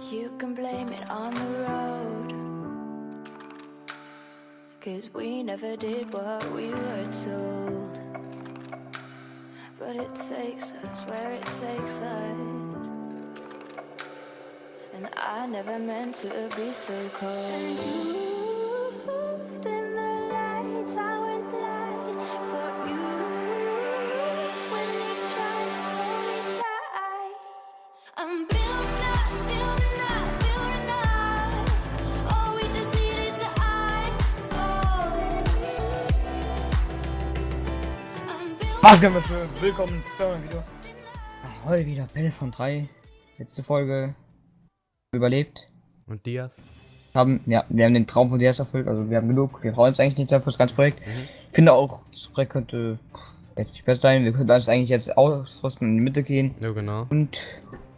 You can blame it on the road. Cause we never did what we were told. But it takes us where it takes us. And I never meant to be so cold. Was können wir schön? Willkommen zu einem Video. Ah, Heute wieder Pelle von 3. Letzte Folge überlebt. Und Diaz? Haben, ja, wir haben den Traum von DS erfüllt, also wir haben genug. Wir brauchen jetzt eigentlich nicht mehr für das ganze Projekt. Ich finde auch, das Projekt könnte jetzt nicht besser sein. Wir könnten alles eigentlich jetzt ausrüsten und in die Mitte gehen. Ja, genau. Und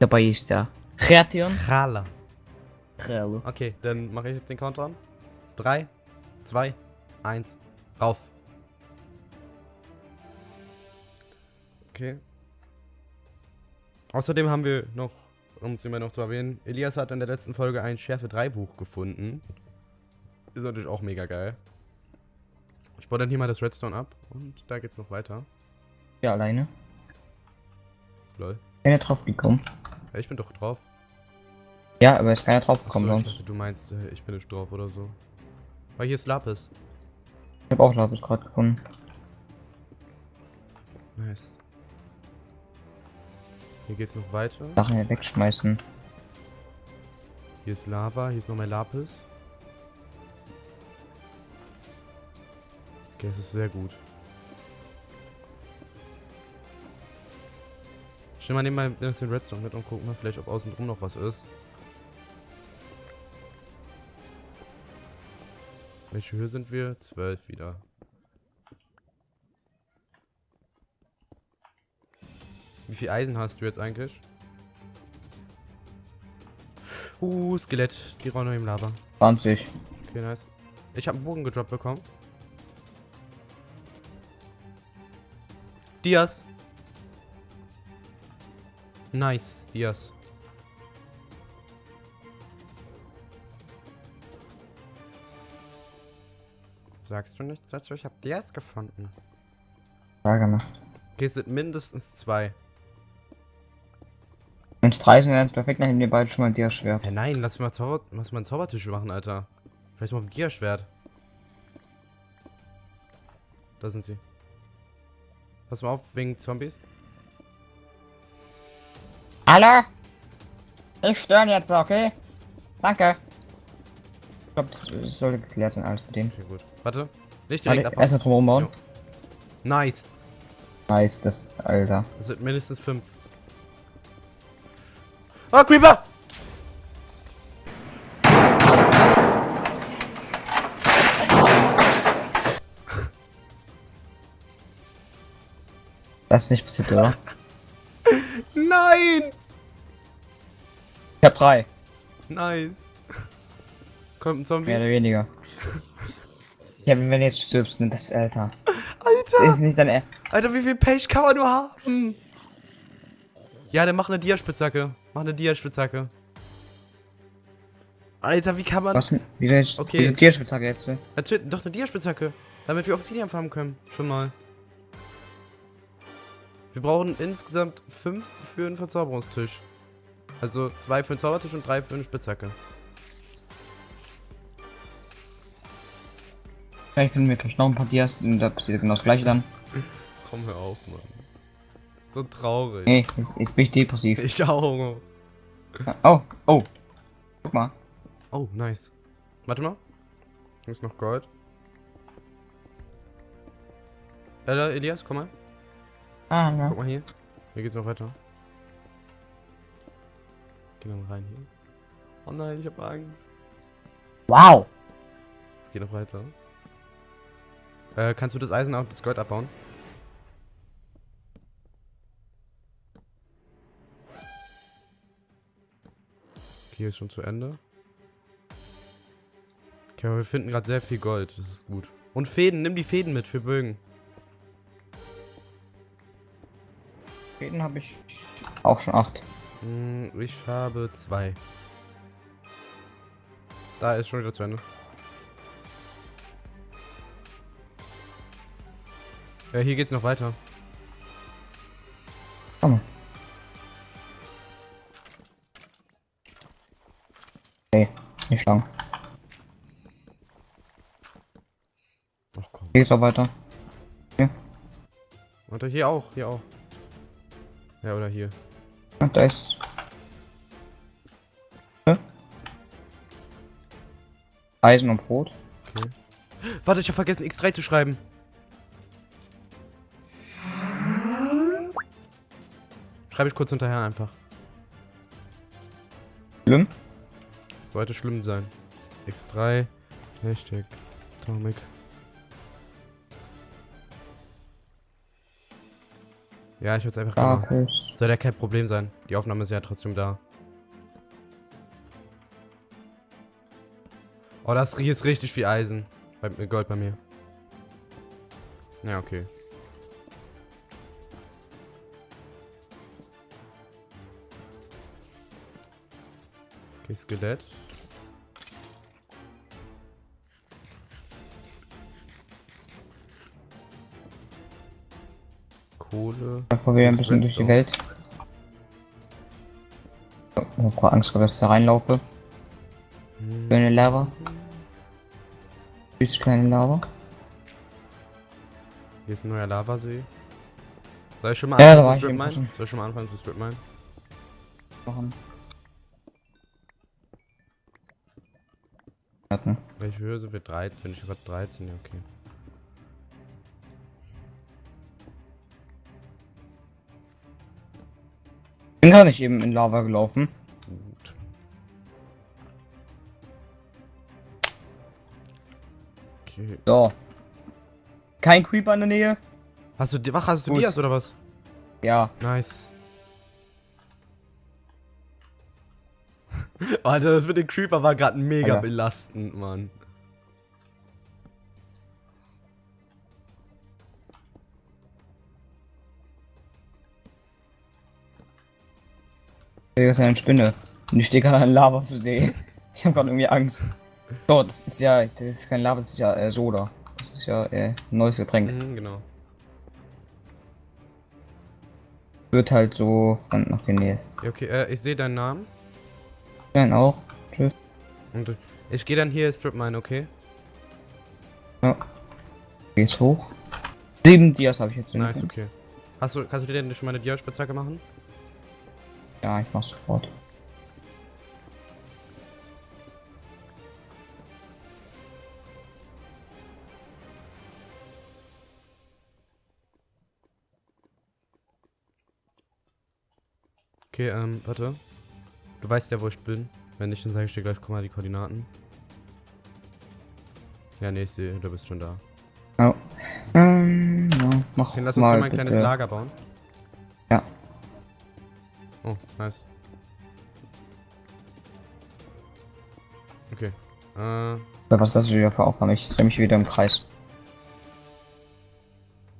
dabei ist der Kreation. Khala. Krelle. Okay, dann mache ich jetzt den Countdown. 3, 2, 1, rauf. Okay. Außerdem haben wir noch, um es immer noch zu erwähnen, Elias hat in der letzten Folge ein Schärfe 3 Buch gefunden. Ist natürlich auch mega geil. Ich baue dann hier mal das Redstone ab und da geht's noch weiter. Ja, alleine. Lol. Keiner drauf gekommen. Ja, ich bin doch drauf. Ja, aber ist keiner drauf gekommen Achso, dachte, du meinst, äh, ich bin nicht drauf oder so. Weil hier ist Lapis. Ich habe auch Lapis gerade gefunden. Nice. Hier geht's noch weiter. Sachen hier wegschmeißen. Hier ist Lava, hier ist noch mehr Lapis. Okay, das ist sehr gut. Ich nehme mal ein bisschen Redstone mit und gucken mal vielleicht, ob außen drum noch was ist. Welche Höhe sind wir? 12 wieder. Wie viel Eisen hast du jetzt eigentlich? Uh, Skelett. Die rollen noch im Lava. 20. Okay, nice. Ich habe einen Bogen gedroppt bekommen. Diaz. Nice, Diaz. Sagst du nichts dazu? Ich habe Diaz gefunden. Ja, gemacht. Okay, es sind mindestens zwei. Wenn es drei sind, ist perfekt, dann nehmen wir beide schon mal dir Schwert. Hä, nein, lass mal, Zauber lass mal einen Zaubertisch machen, Alter. Vielleicht mal ein Gierschwert. Da sind sie. Pass mal auf, wegen Zombies. Hallo? Ich störe jetzt, okay? Danke. Ich glaube, das, sollte geklärt sein, alles mit denen. Okay, gut. Warte. Nicht direkt Warte, erstmal drum bauen. Nice. Nice, das, Alter. Das sind mindestens fünf. Oh, Creeper! Das ist nicht passiert, oder? Nein! Ich hab drei. Nice. Kommt ein Zombie. Mehr oder weniger. Ja, wenn du jetzt stirbst, ne, das, Alter. Alter! Das ist nicht dein Er- Alter, wie viel Pech kann man nur haben? Ja, dann mach eine Dia-Spitzhacke. Mach eine Dia-Spitzhacke. Alter, wie kann man... Was denn? Wie jetzt? Okay. Diese Tierspitzhacke jetzt? ne? Natürlich, doch eine Dia-Spitzhacke. Damit wir Obsidian farmen können. Schon mal. Wir brauchen insgesamt fünf für einen Verzauberungstisch. Also zwei für einen Zaubertisch und drei für eine Spitzhacke. Vielleicht finden wir gleich noch ein paar Dias und da passiert genau das gleiche dann. Komm, hör auf, Mann. So traurig. Nee, jetzt, jetzt bin ich depressiv. Ich auch. Oh, oh. Guck mal. Oh, nice. Warte mal. Hier ist noch Gold. Ella, Elias, komm mal. Ah, ja. Guck mal hier. Hier geht's noch weiter. Geh noch mal rein hier. Oh nein, ich hab Angst. Wow. Es geht noch weiter. Äh, kannst du das Eisen und das Gold abbauen? Hier ist schon zu Ende. Okay, aber wir finden gerade sehr viel Gold. Das ist gut. Und Fäden, nimm die Fäden mit für Bögen. Fäden habe ich auch schon acht. Hm, ich habe zwei. Da ist schon wieder zu Ende. Äh, hier geht's noch weiter. Okay, nicht lang. Ach komm. Hier geht's auch weiter. Warte, hier auch, hier auch. Ja, oder hier. Ja, da ist. Hä? Eisen und Brot. Okay. Warte, ich habe vergessen, X3 zu schreiben. Schreibe ich kurz hinterher einfach. Schlimm? Sollte schlimm sein. X3, Hashtag, Atomic. Ja, ich würde es einfach. Darkes. Soll ja kein Problem sein. Die Aufnahme ist ja trotzdem da. Oh, das ist richtig viel Eisen. Bei, äh, Gold bei mir. Ja, okay. Okay, Skelett. Kohle. Da probieren wir ein bisschen durch die. Welt. Ich hab grad Angst, dass ich da reinlaufe. Hm. Kleine Lava. Süß kleine Lava. Hier ist ein neuer Lavasee. Soll ich schon mal Ja, anfangen zu ich Strip eben mine? schon. Soll ich schon mal anfangen zu Strip mine? Machen. Welche Höhe sind wir? 13? Bin ich über 13? Ja, okay. Bin gar nicht eben in Lava gelaufen. Gut. Okay. So. Kein Creeper in der Nähe? Hast du, Di- ach, hast du Gut. Dias oder was? Ja. Nice. Alter, das mit dem Creeper war gerade mega Alter. belastend, Mann. Hier ist eine Spinne. Und ich stehe gerade an Lava für See. Ich habe gerade irgendwie Angst. So, das ist ja, das ist kein Lava, das ist ja äh, Soda. Das ist ja äh, ein neues Getränk. Mhm, genau. Wird halt so von nach genäht. Okay, äh, ich sehe deinen Namen. Nein, auch. Tschüss. Und äh, ich gehe dann hier Strip mine, okay? Ja. Geht's hoch. Sieben Dias habe ich jetzt. Nice, okay. Hast du, kannst du dir denn schon mal eine Dia-Spitzhacke machen? Ja, ich mach sofort. Okay, ähm, warte. Du weißt ja, wo ich bin. Wenn nicht, dann sage ich dir gleich, guck mal die Koordinaten. Ja, nee, ich sehe, du bist schon da. Ja. Ähm, ja, mach Okay, lass uns mal mal ein kleines bitte. Lager bauen. Ja. Oh, nice. Okay. Äh, Was ist das wieder für Aufnahme? Ich drehe mich wieder im Kreis.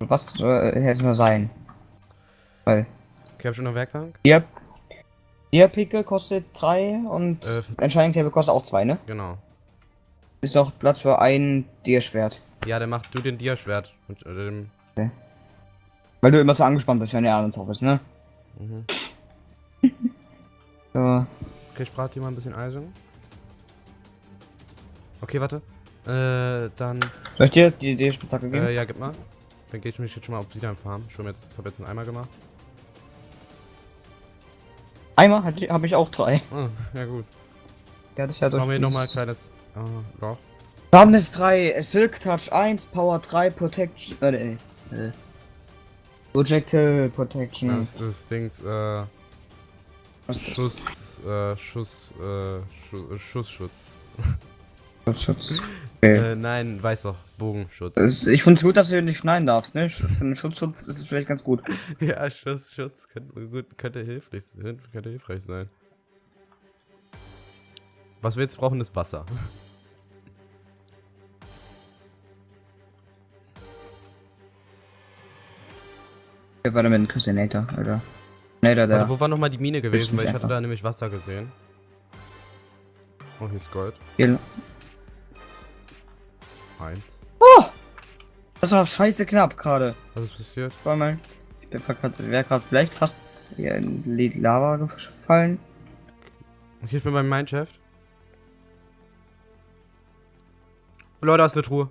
Was soll hier erstmal sein? Weil okay, hab schon noch Werkbank? ihr ihr Picke kostet 3 und Äh, Entscheidung Table kostet auch 2, ne? genau. Ist auch Platz für ein Dir-Schwert. Ja, dann mach du den Dia-Schwert. Und, äh, dem, Weil du immer so angespannt bist, wenn der abends auf ist, ne? mhm. So. Okay, ich brate dir mal ein bisschen Eisen. Okay, warte. Äh, dann, Soll ich dir die Dir-Spitzhacke geben? äh, ja, gib mal. Dann gehe ich mich jetzt schon mal auf Obsidian farmen. Schon jetzt, ich habe jetzt einen Eimer gemacht. Ich- habe ich auch drei. Oh, ja gut. Ja, das ja durch Machen wir nochmal ein kleines, ah, Loch. Darkness 3, Silk Touch 1, Power 3, Protection. Äh, nee. Äh. Projectile Protection. Das ist Dings, äh, Was ist das? Schuss, äh, Schuss, äh, Schu Schussschutz. Schutz. Okay. Äh, nein, weiß doch, Bogenschutz. Ich finde es gut, dass du nicht schneiden darfst, ne? Für einen Schutzschutz ist es vielleicht ganz gut. ja, Schussschutz könnte, gut, könnte, hilfreich, könnte hilfreich sein. Was wir jetzt brauchen, ist Wasser. Wer war da mit dem Christian Nater, Alter? Nater, der. Warte, wo war nochmal die Mine gewesen? Weil ich hatte besser. da nämlich Wasser gesehen. Oh, hier ist Gold. Hier. Eins. Das war scheiße knapp gerade. Was ist passiert? War mal. Ich bin wäre gerade vielleicht fast hier in die Lava gefallen. Okay, ich bin beim Mineshaft. Oh, Leute, da ist eine Truhe.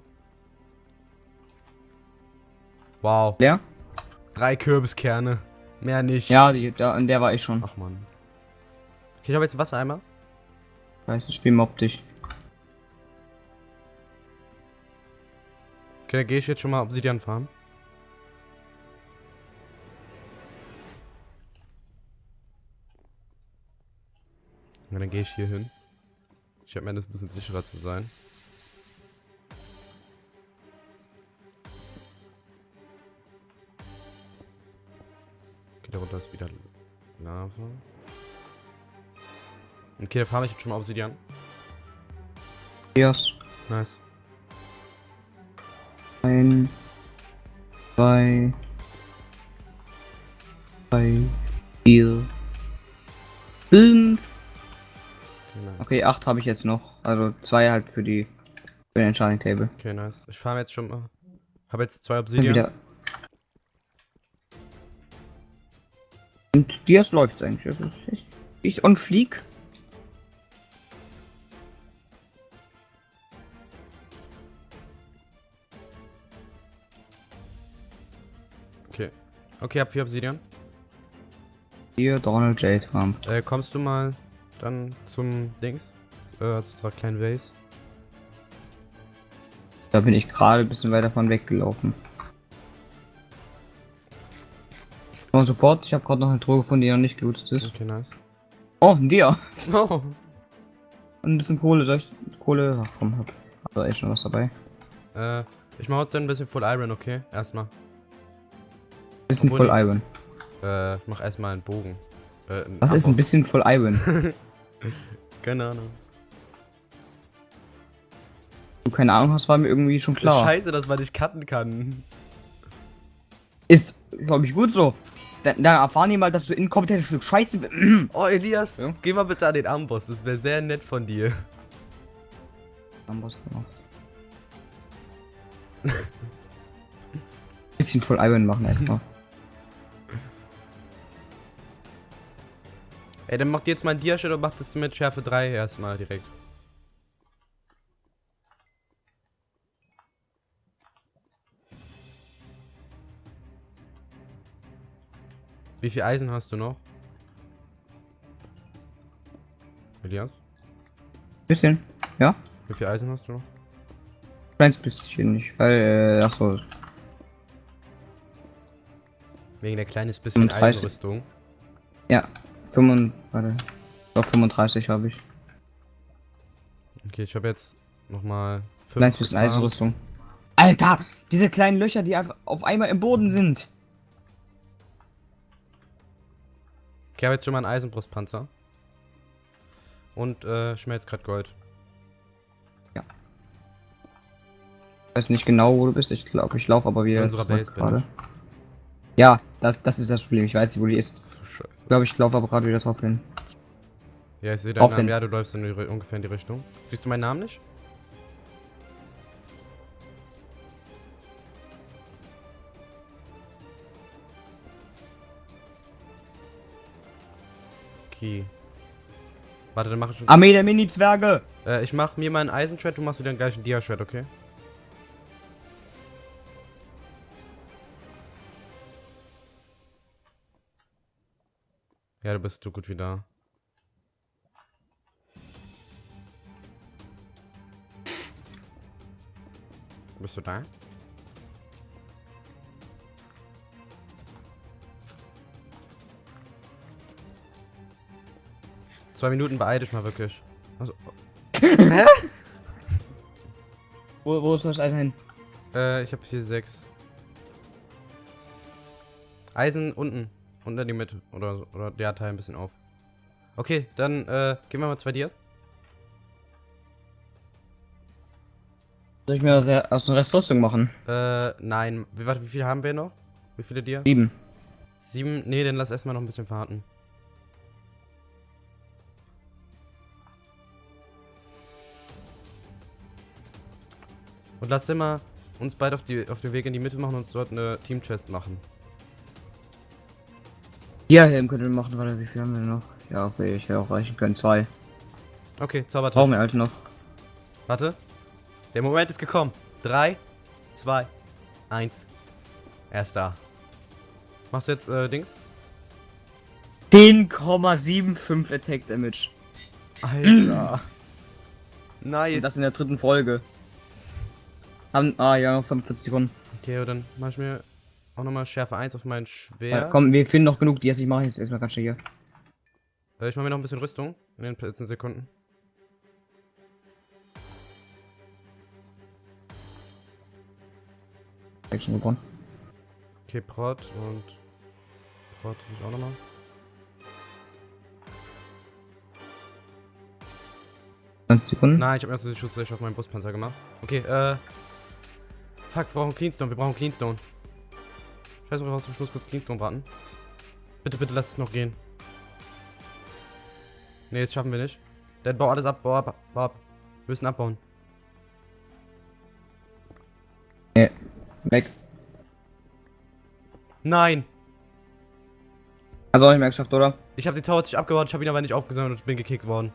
Wow. Leer? Drei Kürbiskerne. Mehr nicht. Ja, die, da, in der war ich schon. Ach man. Okay, ich habe jetzt einen Wassereimer. Weiß das Spiel mobbt dich. Okay, dann gehe ich jetzt schon mal Obsidian farmen. Ja, dann gehe ich hier hin. Ich habe mir das ein bisschen sicherer zu sein. Darunter ist wieder Lava. Okay, da farme ich jetzt schon mal Obsidian. Yes. Nice. Ein, zwei, drei, vier, fünf. Okay, nice. Okay, acht habe ich jetzt noch. Also zwei halt für die für den Enchanting Table. Okay, nice. Ich farme jetzt schon mal. Habe jetzt zwei Obsidian. wieder. Und Dias läuft's eigentlich. Also ich, ich on fleek. Okay. Okay, hab vier Obsidian. Hier Donald J. Trump. Äh, kommst du mal dann zum Dings? Äh, zu unserer kleinen Vase? Da bin ich gerade ein bisschen weiter von weggelaufen. Und sofort, ich habe gerade noch eine Truhe gefunden, die noch nicht gelootet ist. Okay, nice. Oh, ein Dia. Oh. Und ein bisschen Kohle, soll ich Kohle? Ach komm, hab. Da echt schon was dabei. Äh, ich mach jetzt ein bisschen Full Iron, okay? Erstmal. Bisschen Obwohl voll die- Iron. Äh, ich mach erstmal einen Bogen. Äh, einen Was ist ein bisschen voll Iron? Keine Ahnung. Du keine Ahnung hast, war mir irgendwie schon klar. Scheiße, dass man nicht cutten kann. Ist, glaube ich, gut so. Dann, dann erfahren die mal, dass du inkompetentes Stück Scheiße bist. Oh, Elias, Ja? geh mal bitte an den Amboss. Das wäre sehr nett von dir. Bisschen voll Iron machen erstmal. Ey, dann mach dir jetzt mal ein Dia-Shit und mach das mit Schärfe 3 erstmal direkt. Wie viel Eisen hast du noch? Elias? Bisschen, ja? Wie viel Eisen hast du noch? Kleines bisschen nicht, weil, äh, ach so, Wegen der kleines bisschen 35. Eisenrüstung. ja. 35, warte. Doch 35 habe ich. Okay, ich habe jetzt nochmal Kleines bisschen Eisenrüstung. Alter, diese kleinen Löcher, die auf einmal im Boden sind. Okay, ich habe jetzt schon mal einen Eisenbrustpanzer. Und äh, schmelzt gerade Gold. Ich weiß nicht genau, wo du bist. Ich glaube, ich laufe aber wieder unserer Base gerade. Ja, das, das ist das Problem. Ich weiß nicht, wo die ist. Scheiße. Ich glaube, ich laufe aber gerade wieder drauf hin. Ja, ich sehe deinen Namen. hin. Ja, du läufst in die, ungefähr in die Richtung. Siehst du meinen Namen nicht? Okay. Warte, dann mache ich schon. Armee der Mini-Zwerge! Äh, ich mach mir mal einen Eisenshred, du machst wieder einen gleichen Dia-Shred, okay? Ja, du bist so gut wie da. Bist du da? Zwei Minuten beeil dich mal wirklich. Also, Wo, wo ist das Eisen hin? Äh, ich habe hier sechs. Eisen unten. Unter die Mitte. Oder, so- oder der Teil ein bisschen auf. Okay, dann äh, gehen wir mal zwei Dias. Soll ich mir aus der- aus einer Restrüstung machen? Äh, nein. Wie, warte, wie viele haben wir noch? Wie viele Dias? Sieben. Sieben? Nee, dann lass erstmal noch ein bisschen verharten. Und lasst immer uns beide auf, die, auf den Weg in die Mitte machen und uns dort eine Team-Chest machen. Ja, Helm können wir machen, warte, wie viel haben wir noch? Ja, okay, ich hätte auch reichen können. Zwei. Okay, Zaubertrick. Brauchen wir alte noch. Warte. Der Moment ist gekommen. 3, 2, 1. Er ist da. Machst du jetzt äh, Dings? 10,75 Attack Damage. Alter. nice. Und das in der dritten Folge. Haben, ah ja, noch 45 Sekunden. Okay, dann mach ich mir auch nochmal Schärfe 1 auf mein Ja. Schwert. komm, wir finden noch genug, die jetzt ich mache jetzt erstmal ganz schnell hier. Äh, ich mach mir noch ein bisschen Rüstung in den letzten Sekunden. Action gewonnen. Okay, Prot und Prot ich auch nochmal. Sekunden. Nein, ich habe erst den Schuss gleich auf meinen Brustpanzer gemacht. Okay, äh. Fuck, wir brauchen Cleanstone, wir brauchen Cleanstone. Scheiße, wir brauchen zum Schluss kurz Cleanstone warten. Bitte, bitte lass es noch gehen. Ne, jetzt schaffen wir nicht. Dann bau alles ab, bau ab, bau ab. Wir müssen abbauen. Weg. Nein! Hast du auch nicht mehr geschafft, oder? Ich habe die Tower sich abgebaut, ich habe ihn aber nicht aufgesammelt und bin gekickt worden.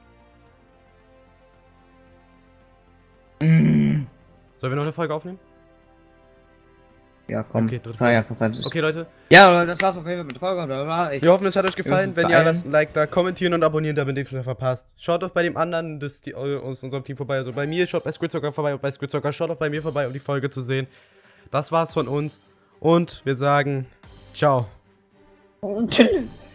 Mm. Sollen wir noch eine Folge aufnehmen? Ja, komm. Okay, dritte ja, Okay, Leute. Ja, das war's auf jeden Fall mit der Folge. Wir hoffen, es hat euch gefallen. Wenn ja, lasst ein Like da, kommentieren und abonnieren, damit ihr nichts mehr verpasst. Schaut doch bei dem anderen des, die, aus unserem Team vorbei. Also bei mir, schaut bei Squidzocker vorbei und bei Squidzocker schaut auch bei mir vorbei, um die Folge zu sehen. Das war's von uns. Und wir sagen ciao. Tschüss.